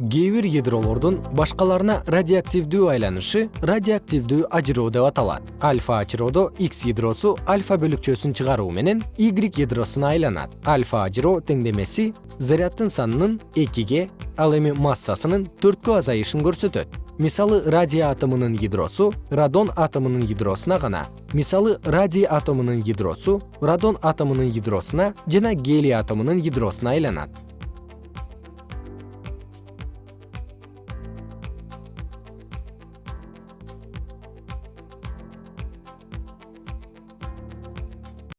кээ бир ядролордун башкаларына радиоактивдүү айланышы радиоактивдүү ажыроо деп аталат. Альфа ажыроодо x ядросу альфа бөлүкчөсүн чыгаруу менен y ядросуна айланат. Альфа ажыроо теңдемеси заряддын санынын экиге ал эми массасынын төрткө азайышын көрсөтөт. Мисалы радий атомунун ядросу радон атомунун ядросуна гана. Мисалы радий атомунун ядросу радон атомунун ядросуна жана гелий атомунун ядросуна айланат.